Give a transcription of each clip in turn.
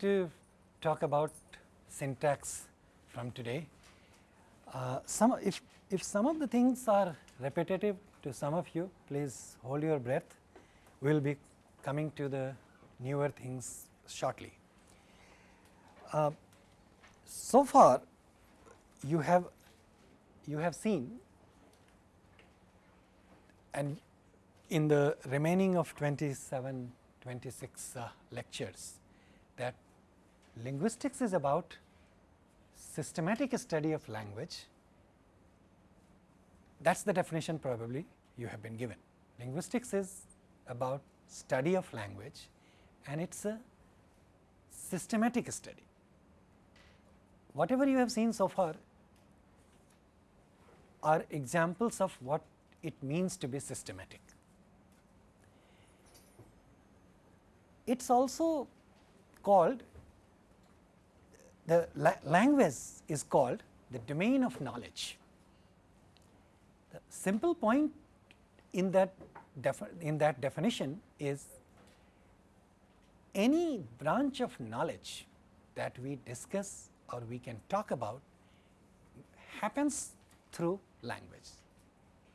to talk about syntax from today. Uh, some if, if some of the things are repetitive to some of you, please hold your breath. We will be coming to the newer things shortly. Uh, so far, you have you have seen and in the remaining of 27, 26 uh, lectures linguistics is about systematic study of language. That is the definition probably you have been given. Linguistics is about study of language and it is a systematic study. Whatever you have seen so far are examples of what it means to be systematic. It is also called the la language is called the domain of knowledge. The simple point in that in that definition is any branch of knowledge that we discuss or we can talk about happens through language,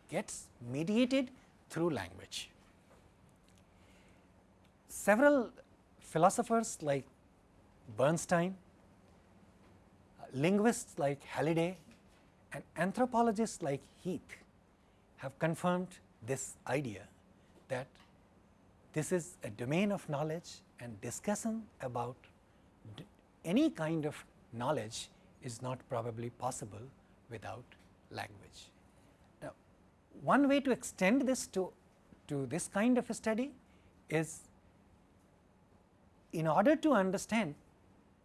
gets mediated through language. Several philosophers like Bernstein, linguists like Halliday and anthropologists like Heath have confirmed this idea that this is a domain of knowledge and discussion about any kind of knowledge is not probably possible without language. Now, one way to extend this to, to this kind of a study is in order to understand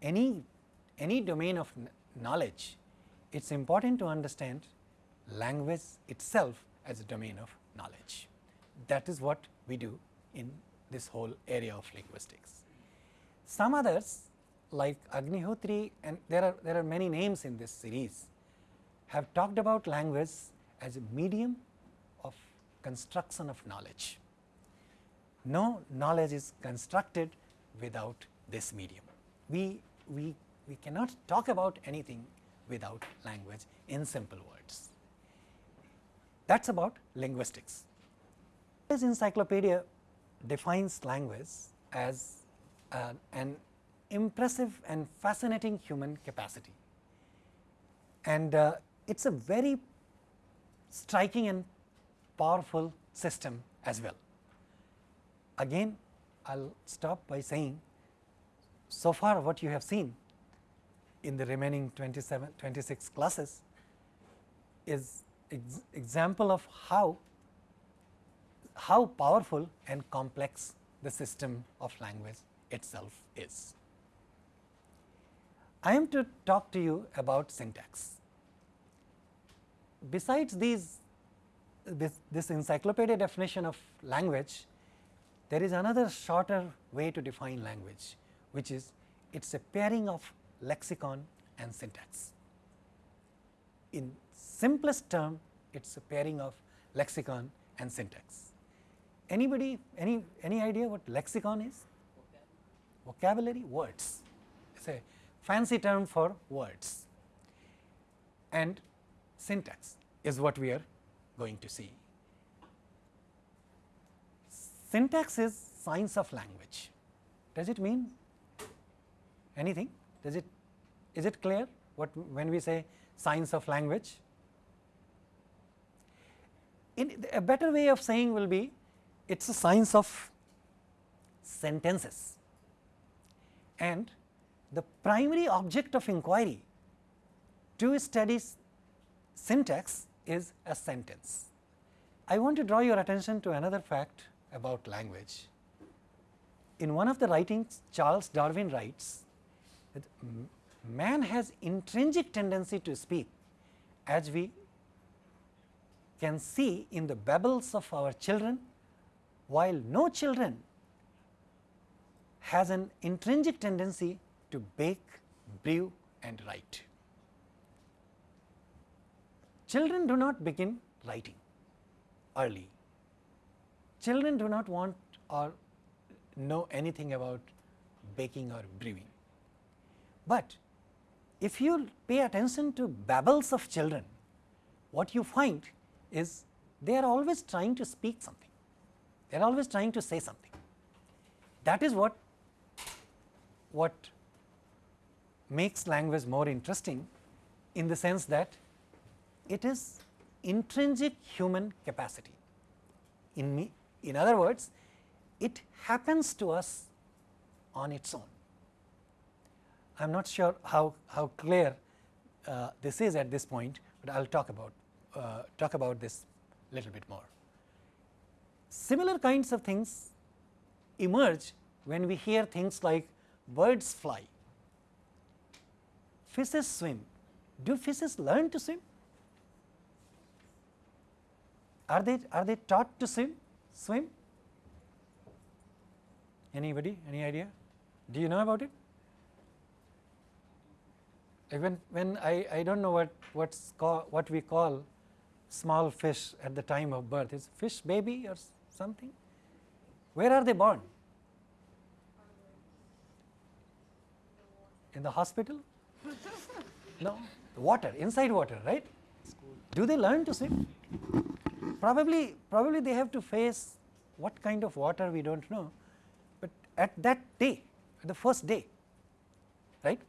any, any domain of knowledge, it is important to understand language itself as a domain of knowledge. That is what we do in this whole area of linguistics. Some others like Agnihotri and there are, there are many names in this series have talked about language as a medium of construction of knowledge. No knowledge is constructed without this medium. We, we, we cannot talk about anything without language in simple words. That is about linguistics. This encyclopedia defines language as uh, an impressive and fascinating human capacity. And uh, it is a very striking and powerful system as well. Again I will stop by saying so far what you have seen in the remaining 27, 26 classes is ex example of how, how powerful and complex the system of language itself is. I am to talk to you about syntax. Besides these this, this encyclopedia definition of language, there is another shorter way to define language, which is it is a pairing of lexicon and syntax. In simplest term, it is a pairing of lexicon and syntax. Anybody, any, any idea what lexicon is? Vocabulary, words. It is a fancy term for words. And syntax is what we are going to see. Syntax is science of language. Does it mean anything? Does it is it clear what when we say science of language? In a better way of saying will be it is a science of sentences and the primary object of inquiry to study syntax is a sentence. I want to draw your attention to another fact about language. In one of the writings Charles Darwin writes that man has intrinsic tendency to speak as we can see in the babbles of our children while no children has an intrinsic tendency to bake, brew and write. Children do not begin writing early children do not want or know anything about baking or brewing. But if you pay attention to babbles of children, what you find is they are always trying to speak something, they are always trying to say something. That is what, what makes language more interesting in the sense that it is intrinsic human capacity. In, me, in other words, it happens to us on its own. I am not sure how, how clear uh, this is at this point, but I will talk about uh, talk about this little bit more. Similar kinds of things emerge when we hear things like birds fly, fishes swim. Do fishes learn to swim? Are they are they taught to swim? Swim? Anybody? Any idea? Do you know about it? When when I I don't know what what's call, what we call small fish at the time of birth is fish baby or something. Where are they born? In the hospital? no, water inside water, right? Do they learn to swim? Probably, probably they have to face what kind of water we do not know, but at that day, at the first day, right?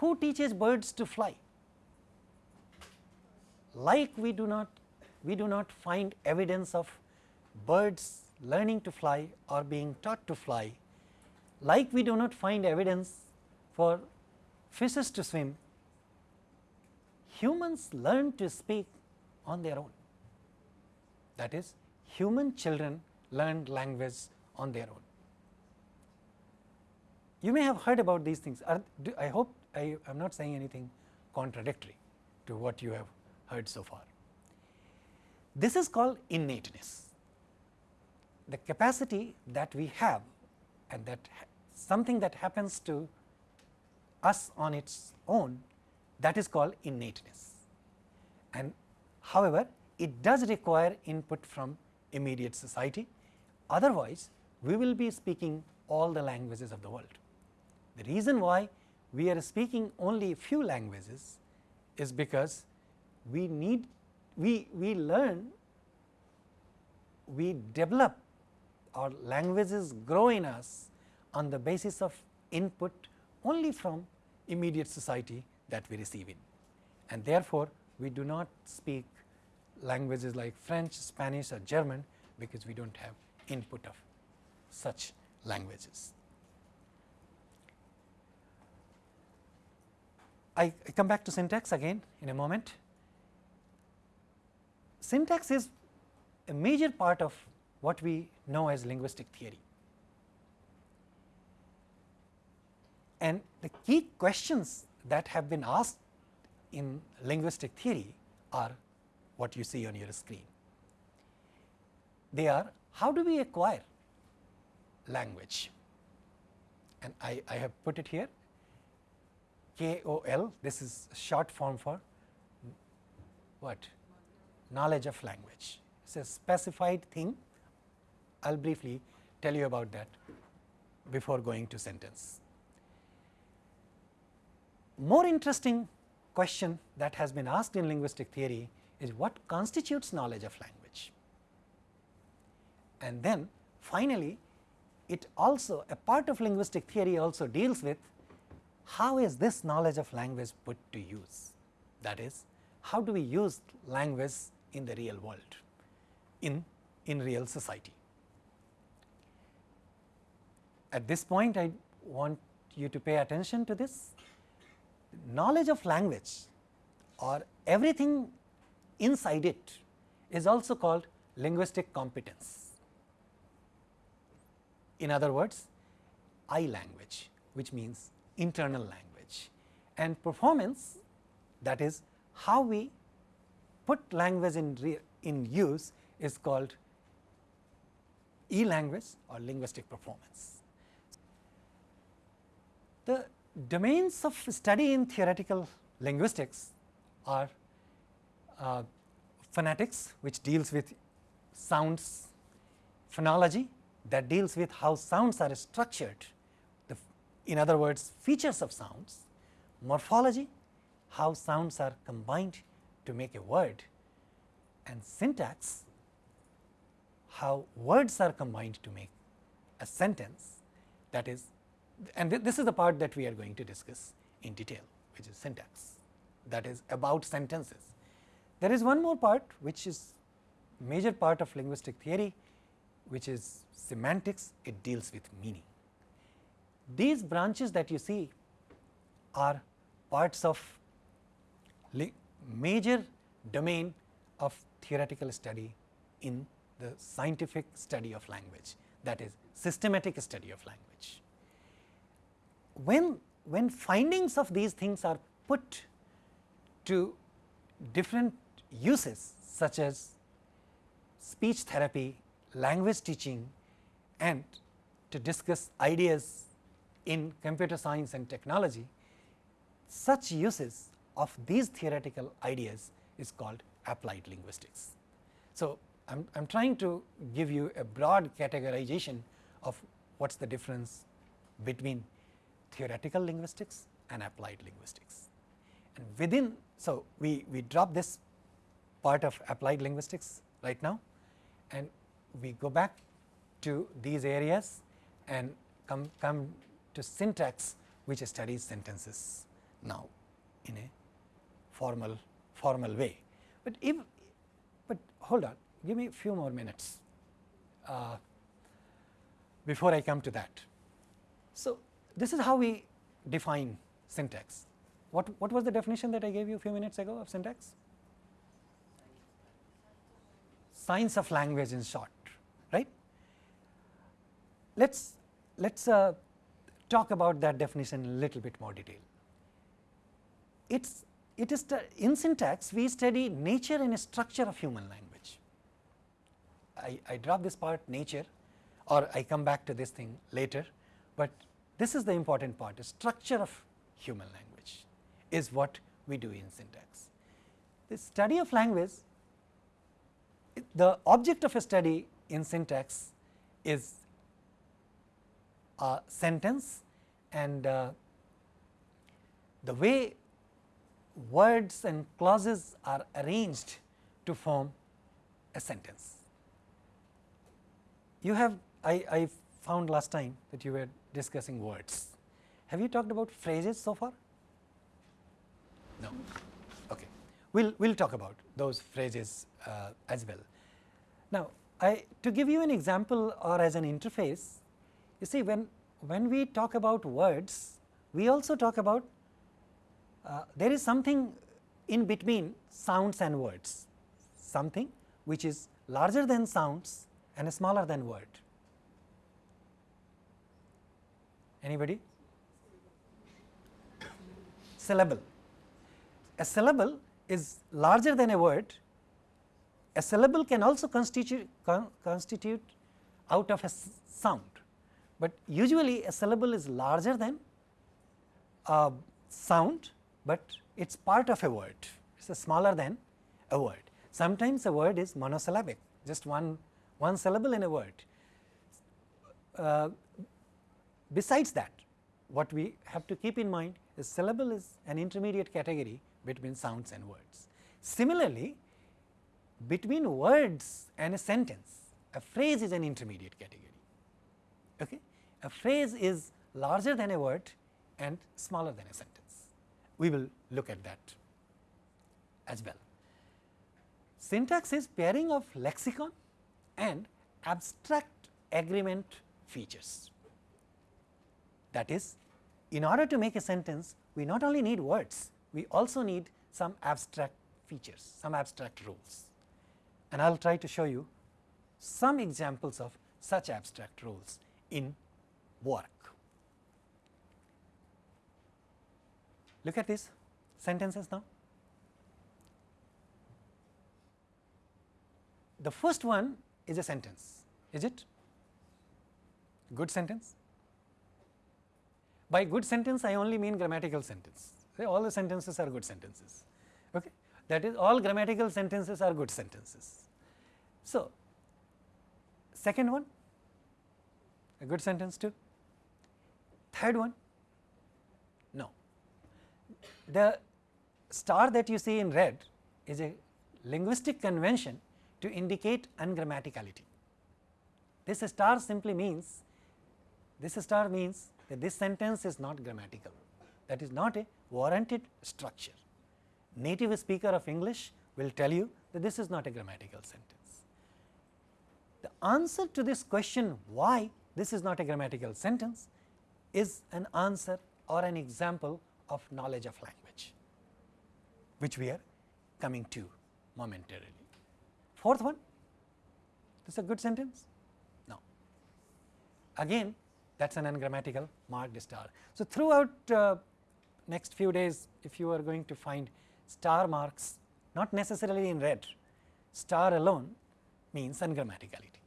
Who teaches birds to fly? Like we do not, we do not find evidence of birds learning to fly or being taught to fly, like we do not find evidence for fishes to swim, humans learn to speak on their own. That is, human children learn language on their own. You may have heard about these things. Are, do, I hope I am not saying anything contradictory to what you have heard so far. This is called innateness. The capacity that we have and that something that happens to us on its own that is called innateness. And however, it does require input from immediate society, otherwise we will be speaking all the languages of the world. The reason why we are speaking only few languages is because we need we, we learn we develop our languages grow in us on the basis of input only from immediate society that we receive in. And therefore, we do not speak languages like French, Spanish or German because we do not have input of such languages. I, I come back to syntax again in a moment. Syntax is a major part of what we know as linguistic theory. And the key questions that have been asked in linguistic theory are what you see on your screen. They are how do we acquire language and I, I have put it here KOL this is short form for what knowledge of language. It is a specified thing I will briefly tell you about that before going to sentence. More interesting question that has been asked in linguistic theory is what constitutes knowledge of language. And then finally, it also a part of linguistic theory also deals with how is this knowledge of language put to use. That is, how do we use language in the real world, in, in real society. At this point, I want you to pay attention to this. Knowledge of language or everything inside it is also called linguistic competence. In other words, I language which means internal language and performance that is how we put language in, in use is called e-language or linguistic performance. The domains of study in theoretical linguistics are uh, phonetics which deals with sounds, phonology that deals with how sounds are structured, in other words features of sounds, morphology how sounds are combined to make a word and syntax how words are combined to make a sentence that is and th this is the part that we are going to discuss in detail which is syntax that is about sentences. There is one more part which is major part of linguistic theory which is semantics it deals with meaning. These branches that you see are parts of major domain of theoretical study in the scientific study of language that is systematic study of language. When, when findings of these things are put to different uses such as speech therapy, language teaching and to discuss ideas in computer science and technology, such uses of these theoretical ideas is called applied linguistics. So, I am trying to give you a broad categorization of what is the difference between theoretical linguistics and applied linguistics. And within, so we, we drop this part of applied linguistics right now and we go back to these areas and come, come to syntax which studies sentences now in a formal formal way. But if but hold on give me a few more minutes uh, before I come to that. So, this is how we define syntax. What, what was the definition that I gave you a few minutes ago of syntax? Science of language in short, right? Let's let's uh, talk about that definition in a little bit more detail. It's it is in syntax we study nature and structure of human language. I, I drop this part nature or I come back to this thing later, but this is the important part the structure of human language is what we do in syntax. The study of language the object of a study in syntax is a sentence and uh, the way words and clauses are arranged to form a sentence. You have I, I found last time that you were discussing words. Have you talked about phrases so far? No. Okay. We'll we'll talk about those phrases uh, as well. Now, I to give you an example or as an interface, you see when when we talk about words, we also talk about uh, there is something in between sounds and words, something which is larger than sounds and smaller than word. Anybody? Syllable. A syllable is larger than a word. A syllable can also constitute, con constitute out of a sound, but usually a syllable is larger than a sound but it is part of a word, it is smaller than a word. Sometimes a word is monosyllabic, just one, one syllable in a word. Uh, besides that, what we have to keep in mind is syllable is an intermediate category between sounds and words. Similarly, between words and a sentence, a phrase is an intermediate category. Okay? A phrase is larger than a word and smaller than a sentence we will look at that as well. Syntax is pairing of lexicon and abstract agreement features. That is, in order to make a sentence, we not only need words, we also need some abstract features, some abstract rules. And I will try to show you some examples of such abstract rules in work. Look at these sentences now. The first one is a sentence, is it? Good sentence? By good sentence, I only mean grammatical sentence. Say all the sentences are good sentences. Okay? That is, all grammatical sentences are good sentences. So, second one, a good sentence too. Third one, No. the star that you see in red is a linguistic convention to indicate ungrammaticality. This star simply means this star means that this sentence is not grammatical that is not a warranted structure. Native speaker of English will tell you that this is not a grammatical sentence. The answer to this question why this is not a grammatical sentence is an answer or an example of knowledge of language, which we are coming to momentarily. Fourth one, this is a good sentence? No. Again that is an ungrammatical marked star. So, throughout uh, next few days if you are going to find star marks not necessarily in red, star alone means ungrammaticality.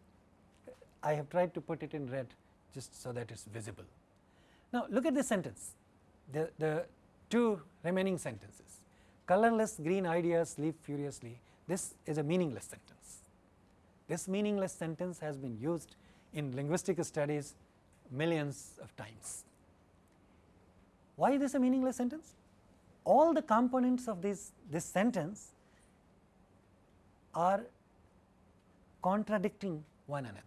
I have tried to put it in red just so that it is visible. Now, look at this sentence, the, the two remaining sentences, colorless green ideas leap furiously, this is a meaningless sentence. This meaningless sentence has been used in linguistic studies millions of times. Why is this a meaningless sentence? All the components of this, this sentence are contradicting one another.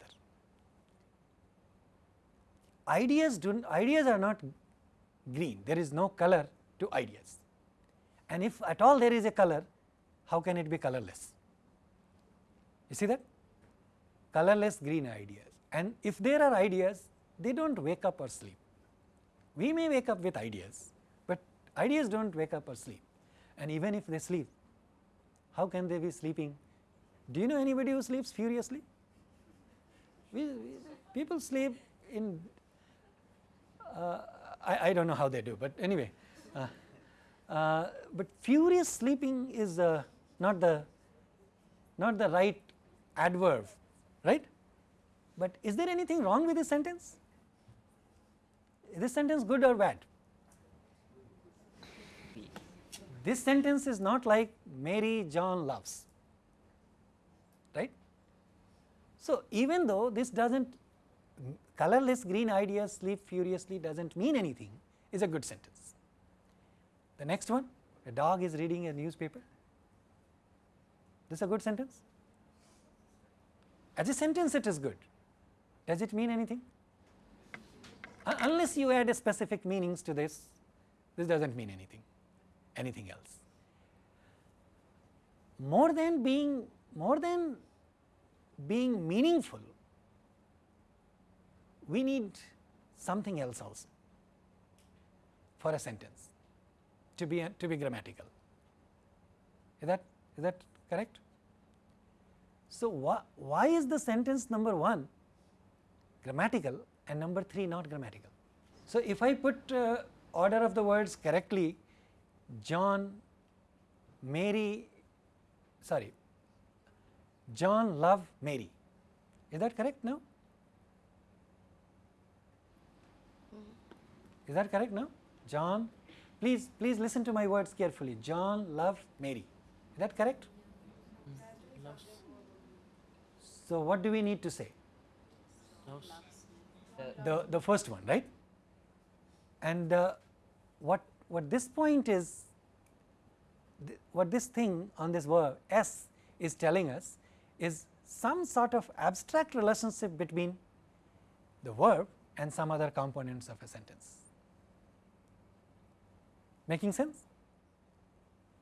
Ideas do ideas are not green, there is no color to ideas. And if at all there is a color, how can it be colorless? You see that? Colorless green ideas. And if there are ideas, they do not wake up or sleep. We may wake up with ideas, but ideas do not wake up or sleep and even if they sleep, how can they be sleeping? Do you know anybody who sleeps furiously? We, we, people sleep in, I, I do not know how they do, but anyway. Uh, uh, but furious sleeping is uh, not the not the right adverb, right? But is there anything wrong with this sentence? Is this sentence good or bad? This sentence is not like Mary John loves, right. So, even though this does not colorless green ideas sleep furiously does not mean anything is a good sentence. The next one a dog is reading a newspaper this is a good sentence as a sentence it is good does it mean anything uh, unless you add specific meanings to this, this does not mean anything, anything else. More than being, more than being meaningful, we need something else also for a sentence to be, to be grammatical. Is that, is that correct? So, wh why is the sentence number 1 grammatical and number 3 not grammatical. So, if I put uh, order of the words correctly John, Mary sorry John love Mary is that correct now? Is that correct now? John please please listen to my words carefully John love Mary is that correct? Loves. So, what do we need to say? Loves the, the first one right and uh, what what this point is th what this thing on this verb s is telling us is some sort of abstract relationship between the verb and some other components of a sentence making sense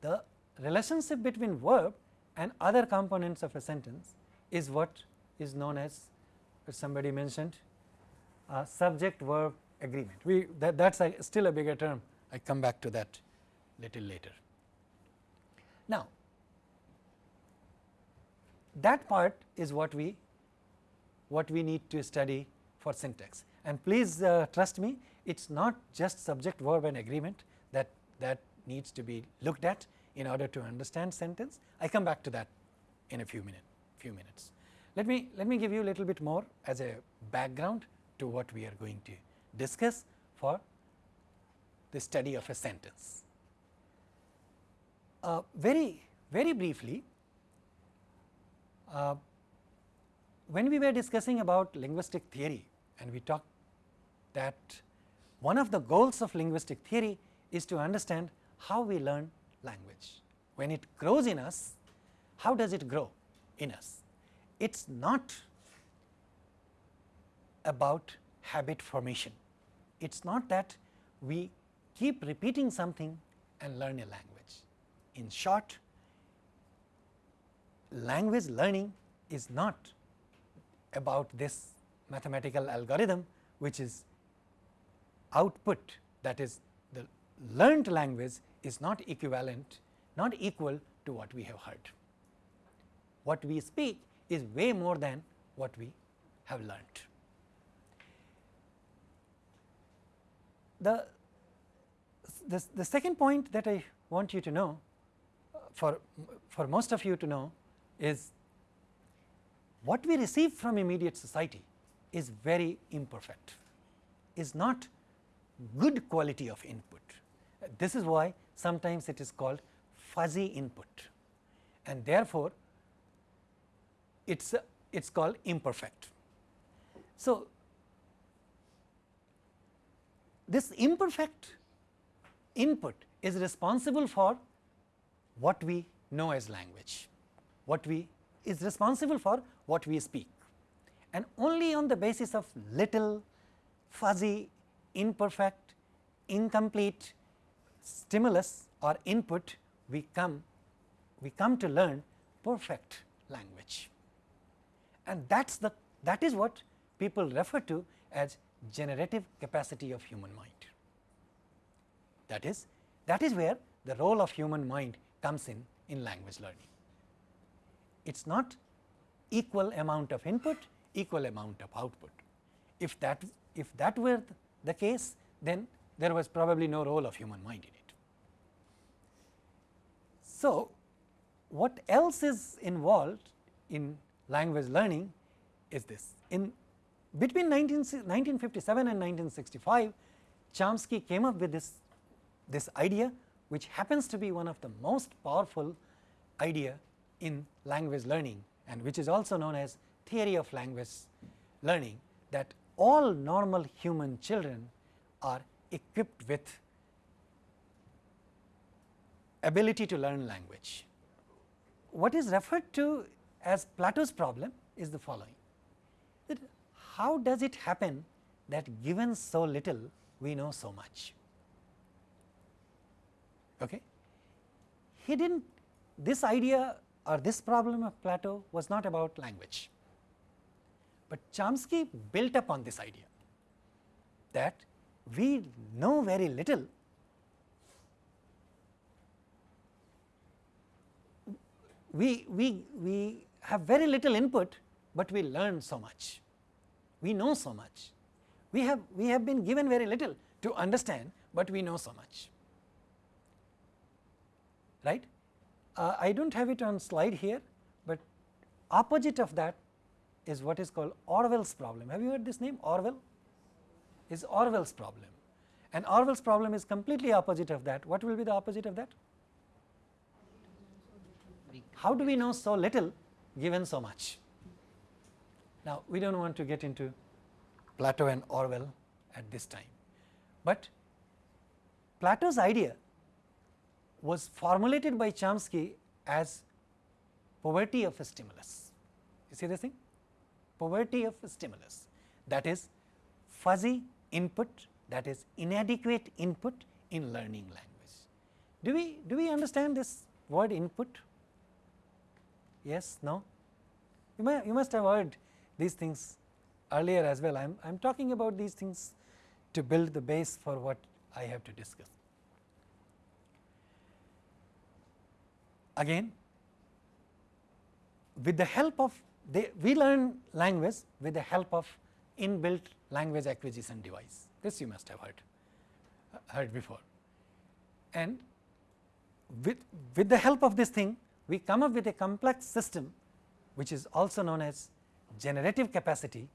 the relationship between verb and other components of a sentence is what is known as somebody mentioned uh, subject verb agreement. We that that's a, still a bigger term. I come back to that little later. Now, that part is what we what we need to study for syntax and please uh, trust me it is not just subject verb and agreement that needs to be looked at in order to understand sentence. I come back to that in a few minute few minutes. Let me let me give you a little bit more as a background to what we are going to discuss for the study of a sentence. Uh, very, very briefly, uh, when we were discussing about linguistic theory and we talked that one of the goals of linguistic theory is to understand how we learn language. When it grows in us, how does it grow in us? It is not about habit formation. It is not that we keep repeating something and learn a language. In short, language learning is not about this mathematical algorithm which is output that is learned language is not equivalent not equal to what we have heard. What we speak is way more than what we have learnt. The, the, the second point that I want you to know for, for most of you to know is what we receive from immediate society is very imperfect, is not good quality of input. This is why sometimes it is called fuzzy input and therefore, it is it is called imperfect. So, this imperfect input is responsible for what we know as language, what we is responsible for what we speak and only on the basis of little fuzzy, imperfect, incomplete stimulus or input we come we come to learn perfect language and that is the that is what people refer to as generative capacity of human mind. That is that is where the role of human mind comes in in language learning. It is not equal amount of input, equal amount of output. If that if that were the case, then there was probably no role of human mind in it. So, what else is involved in language learning is this. In between 19, 1957 and 1965, Chomsky came up with this, this idea which happens to be one of the most powerful idea in language learning and which is also known as theory of language learning that all normal human children are equipped with ability to learn language. What is referred to as Plato's problem is the following that how does it happen that given so little we know so much. Okay. He did not this idea or this problem of Plato was not about language, but Chomsky built upon this idea that we know very little we, we, we have very little input, but we learn so much, we know so much. We have, we have been given very little to understand, but we know so much, right. Uh, I do not have it on slide here, but opposite of that is what is called Orwell's problem. Have you heard this name Orwell? Is Orwell's problem and Orwell's problem is completely opposite of that. What will be the opposite of that? How do we know so little given so much? Now, we do not want to get into Plato and Orwell at this time, but Plato's idea was formulated by Chomsky as poverty of stimulus. You see this thing? Poverty of stimulus that is fuzzy input that is inadequate input in learning language. Do we do we understand this word input? Yes, no? You, may, you must have heard these things earlier as well. I am talking about these things to build the base for what I have to discuss. Again, with the help of we learn language with the help of inbuilt language acquisition device. This you must have heard heard before. And with, with the help of this thing, we come up with a complex system which is also known as generative capacity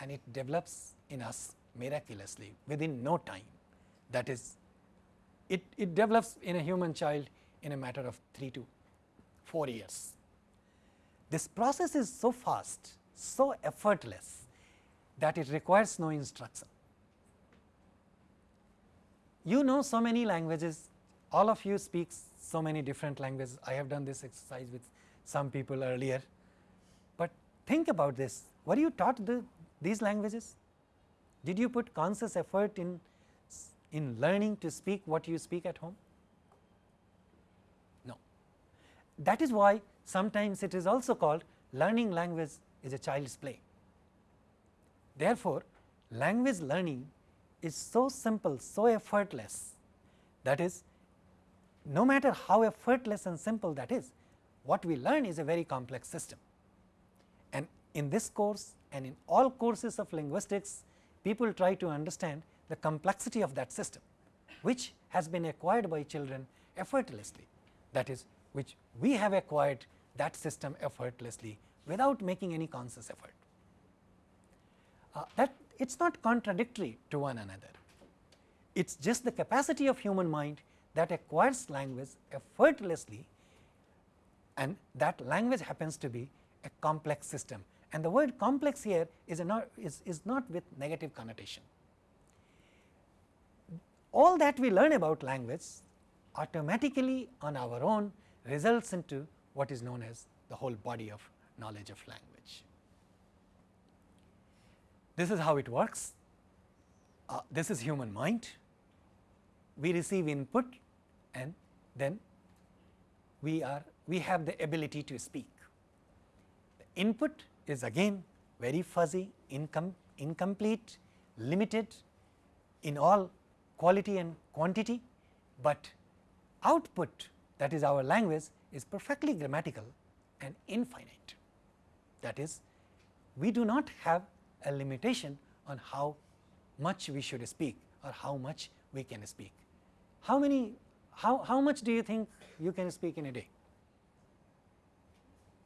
and it develops in us miraculously within no time. That is, it, it develops in a human child in a matter of 3 to 4 years. This process is so fast, so effortless that it requires no instruction. You know so many languages all of you speak so many different languages. I have done this exercise with some people earlier, but think about this. Were you taught the, these languages? Did you put conscious effort in, in learning to speak what you speak at home? No. That is why sometimes it is also called learning language is a child's play. Therefore, language learning is so simple, so effortless that is no matter how effortless and simple that is, what we learn is a very complex system. And in this course and in all courses of linguistics, people try to understand the complexity of that system, which has been acquired by children effortlessly. That is, which we have acquired that system effortlessly without making any conscious effort. Uh, that it is not contradictory to one another. It is just the capacity of human mind that acquires language effortlessly and that language happens to be a complex system and the word complex here is, not, is, is not with negative connotation. All that we learn about language automatically on our own results into what is known as the whole body of knowledge of language. This is how it works. Uh, this is human mind. We receive input and then we are we have the ability to speak. The input is again very fuzzy, incom incomplete, limited in all quality and quantity, but output that is our language is perfectly grammatical and infinite. That is we do not have a limitation on how much we should speak or how much we can speak. How many how, how much do you think you can speak in a day?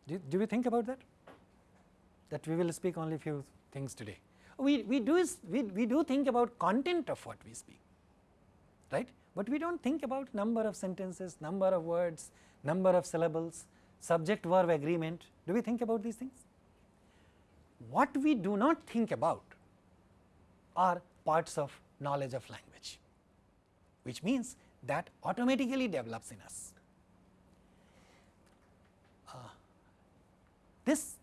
Do, do we think about that? That we will speak only few things today. We, we, do we, we do think about content of what we speak, right, but we do not think about number of sentences, number of words, number of syllables, subject verb agreement. Do we think about these things? What we do not think about are parts of knowledge of language, which means that automatically develops in us. Uh, this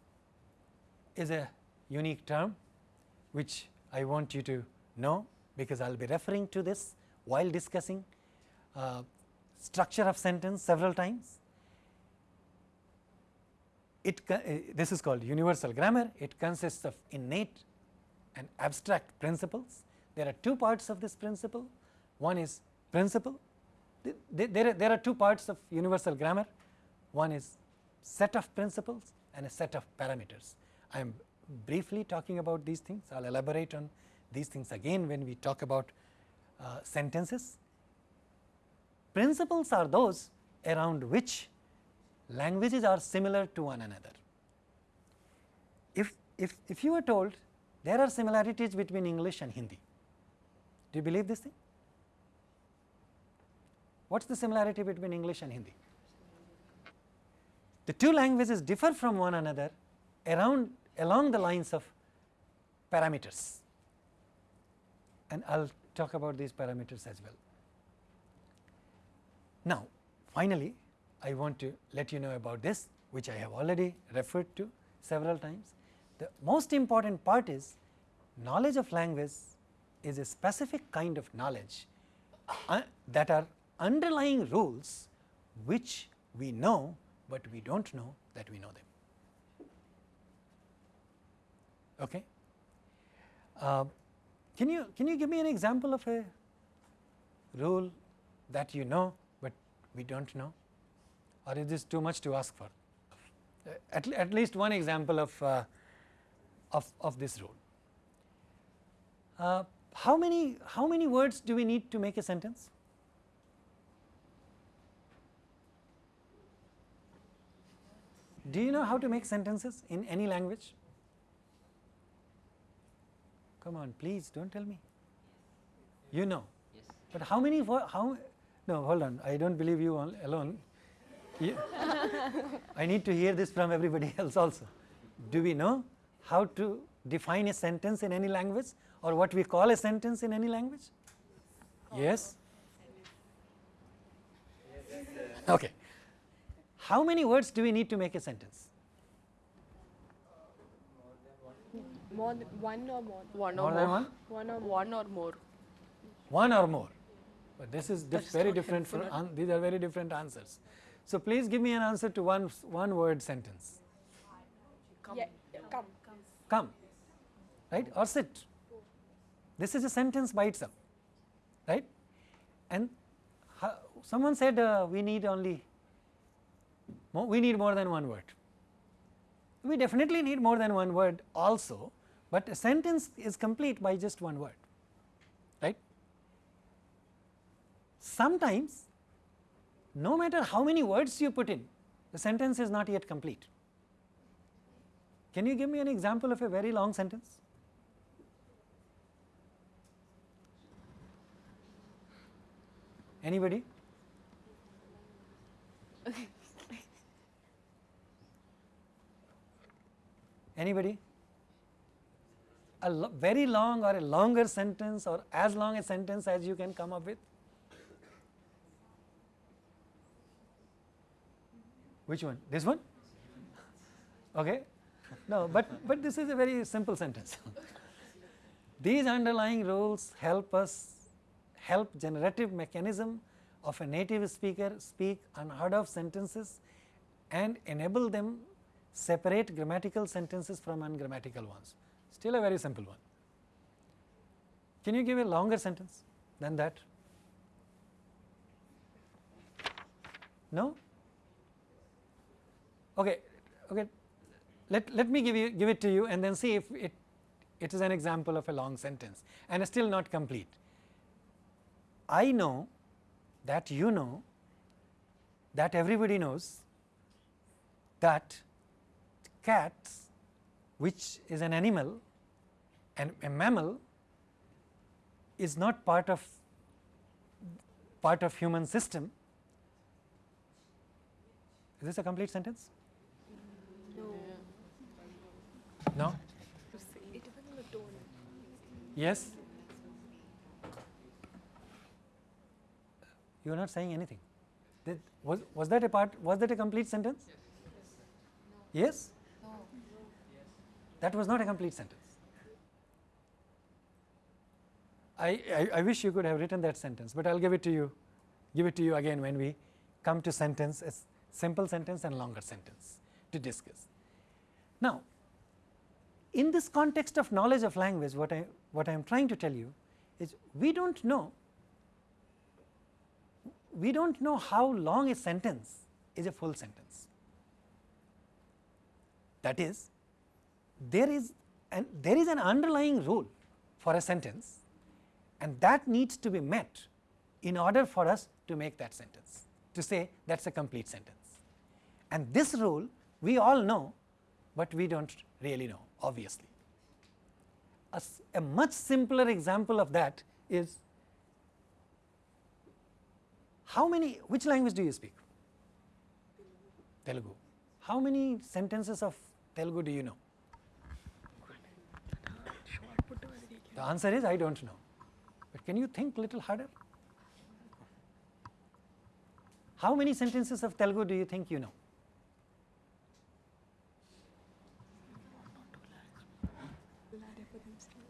is a unique term which I want you to know because I will be referring to this while discussing uh, structure of sentence several times. It uh, this is called universal grammar. It consists of innate and abstract principles. There are two parts of this principle. One is principle there, there are two parts of universal grammar, one is set of principles and a set of parameters. I am briefly talking about these things, I will elaborate on these things again when we talk about uh, sentences. Principles are those around which languages are similar to one another. If, if, if you are told there are similarities between English and Hindi, do you believe this thing? What is the similarity between English and Hindi? The two languages differ from one another around along the lines of parameters and I will talk about these parameters as well. Now, finally, I want to let you know about this which I have already referred to several times. The most important part is knowledge of language is a specific kind of knowledge uh, that are underlying rules which we know, but we do not know that we know them. Okay. Uh, can you can you give me an example of a rule that you know, but we do not know, or is this too much to ask for? Uh, at, at least one example of uh, of of this rule. Uh, how many how many words do we need to make a sentence? Do you know how to make sentences in any language? Come on, please do not tell me. You know. Yes. But how many, how, no hold on, I do not believe you alone. I need to hear this from everybody else also. Do we know how to define a sentence in any language or what we call a sentence in any language? Yes? Okay. How many words do we need to make a sentence? More than one or more? One or than more. one? One or more? One or more. One or more. But this is dif- That's very different. From, helpful. an- these are very different answers. So please give me an answer to one one word sentence. Yeah, yeah, come. Come, right, or sit. This is a sentence by itself, right? And someone said uh, we need only we need more than one word. We definitely need more than one word also, but a sentence is complete by just one word, right? Sometimes, no matter how many words you put in, the sentence is not yet complete. Can you give me an example of a very long sentence? Anybody? Anybody? A lo- very long or a longer sentence or as long a sentence as you can come up with? Which one? This one? Okay. No, but, but this is a very simple sentence. These underlying rules help us help generative mechanism of a native speaker speak unheard of sentences and enable them separate grammatical sentences from ungrammatical ones. Still a very simple one. Can you give a longer sentence than that? No? Okay, okay. Let, let me give you give it to you and then see if it it is an example of a long sentence and still not complete. I know that you know that everybody knows that cats which is an animal and a mammal is not part of part of human system. Is this a complete sentence? No? Tone. Yes? You are not saying anything. Did, was, was that a part, was that a complete sentence? Yes? That was not a complete sentence. I, I, I wish you could have written that sentence, but I will give it to you, give it to you again when we come to sentence, a simple sentence and longer sentence to discuss. Now, in this context of knowledge of language, what I what I am trying to tell you is we don't know we don't know how long a sentence is a full sentence. That is, there is an there is an underlying rule for a sentence, and that needs to be met in order for us to make that sentence to say that is a complete sentence. And this rule we all know, but we do not really know obviously. A much simpler example of that is how many which language do you speak? Telugu. How many sentences of Telugu do you know? The answer is I do not know. But can you think little harder? How many sentences of Telugu do you think you know?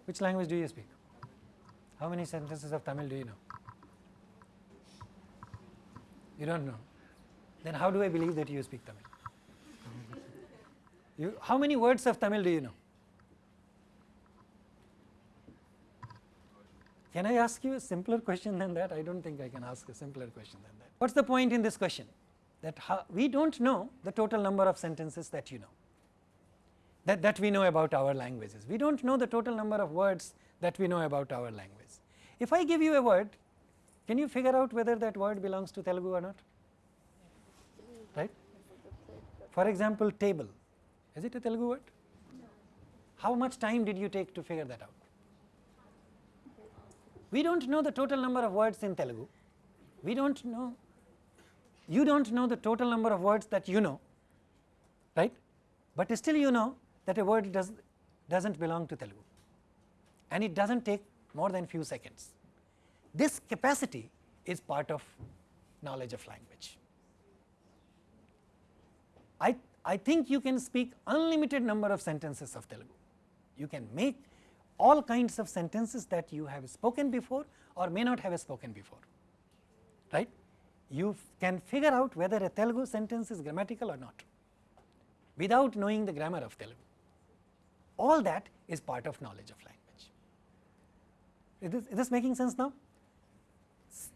Which language do you speak? How many sentences of Tamil do you know? You don't know. Then how do I believe that you speak Tamil? You, how many words of Tamil do you know? Can I ask you a simpler question than that? I don't think I can ask a simpler question than that. What's the point in this question? That we don't know the total number of sentences that you know, that, that we know about our languages. We don't know the total number of words that we know about our language. If I give you a word, can you figure out whether that word belongs to Telugu or not? Right? For example, table. Is it a Telugu word? How much time did you take to figure that out? We don't know the total number of words in Telugu. We don't know, you don't know the total number of words that you know, right? But still you know that a word does, doesn't belong to Telugu and it doesn't take more than few seconds. This capacity is part of knowledge of language. I, I think you can speak unlimited number of sentences of Telugu. You can make all kinds of sentences that you have spoken before or may not have spoken before, right. You can figure out whether a Telugu sentence is grammatical or not without knowing the grammar of Telugu. All that is part of knowledge of language. Is this, is this making sense now?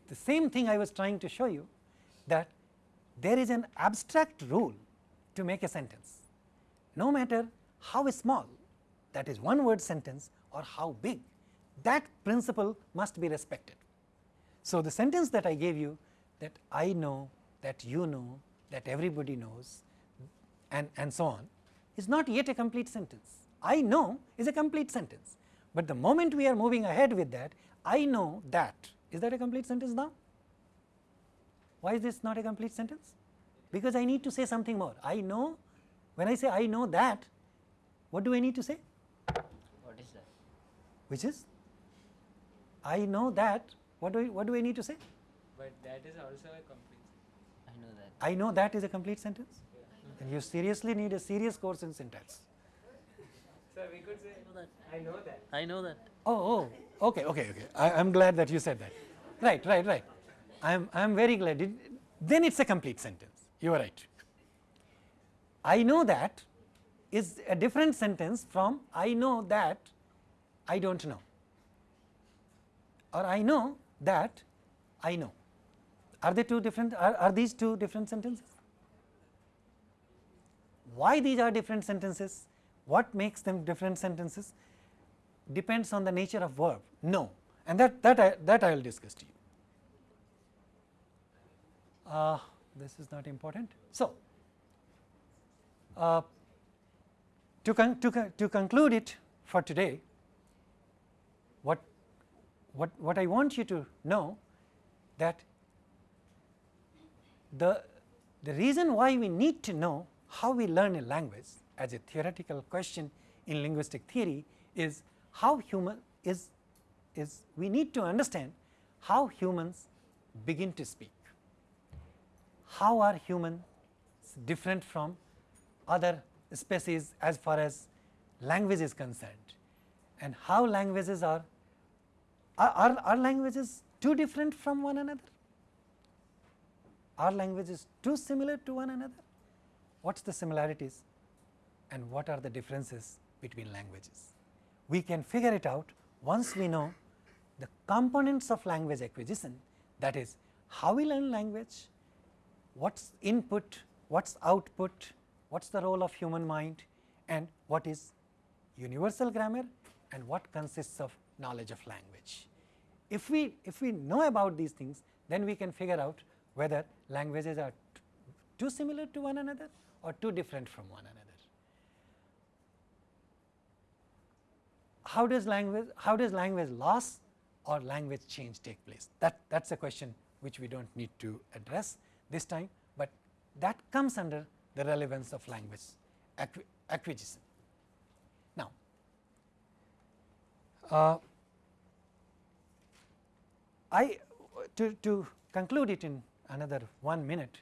The same thing I was trying to show you that there is an abstract rule to make a sentence. No matter how small that is one word sentence or how big that principle must be respected. So, the sentence that I gave you that I know, that you know, that everybody knows and, and so on is not yet a complete sentence. I know is a complete sentence, but the moment we are moving ahead with that I know that is that a complete sentence now? Why is this not a complete sentence? Because I need to say something more. I know, when I say I know that, what do I need to say? What is that? Which is, I know that, what do I, what do I need to say? But that is also a complete. I know that. I know that is a complete sentence. And you seriously need a serious course in syntax. So we could say, I know that. I know that. Oh, oh, okay, okay, okay. I, am glad that you said that. Right, right, right. I'm, I'm very glad. It, then it's a complete sentence. You are right. I know that is a different sentence from I know that I don't know or I know that I know. Are they two different? Are, are these two different sentences? Why these are different sentences? What makes them different sentences? Depends on the nature of verb. No, and that that I, that I will discuss to you. Uh, this is not important. So, uh, to, con to, con to conclude it for today, what, what I want you to know that the, the reason why we need to know how we learn a language as a theoretical question in linguistic theory is how human is, is we need to understand how humans begin to speak. How are humans different from other species as far as language is concerned and how languages are, are, are, languages too different from one another? Are languages too similar to one another? What is the similarities and what are the differences between languages? We can figure it out once we know the components of language acquisition that is how we learn language, what is input, what is output, what is the role of human mind and what is universal grammar and what consists of knowledge of language. If we, if we know about these things then we can figure out whether languages are too similar to one another or too different from one another. How does language, how does language loss or language change take place? That, that is a question which we do not need to address this time, but that comes under the relevance of language acquisition. Now, uh, I to, to conclude it in another one minute,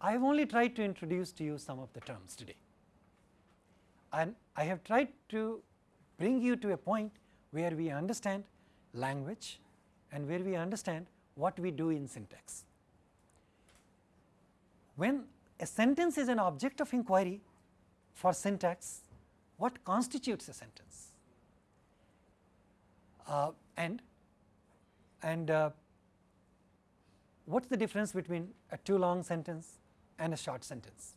I have only tried to introduce to you some of the terms today and I have tried to bring you to a point where we understand language and where we understand what we do in syntax. When a sentence is an object of inquiry for syntax, what constitutes a sentence? Uh, and and uh, what is the difference between a too long sentence and a short sentence?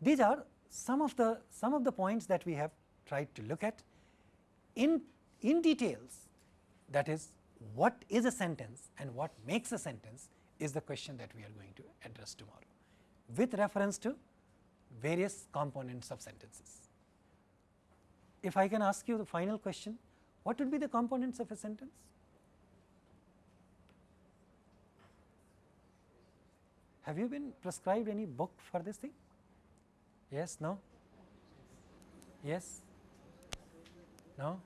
These are some of the some of the points that we have tried to look at in in details that is what is a sentence and what makes a sentence is the question that we are going to address tomorrow with reference to various components of sentences. If I can ask you the final question, what would be the components of a sentence? Have you been prescribed any book for this thing? Yes, no? Yes? No?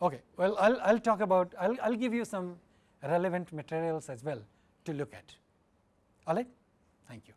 Okay, well, I'll, I'll talk about, I'll, I'll give you some relevant materials as well to look at. All right? Thank you.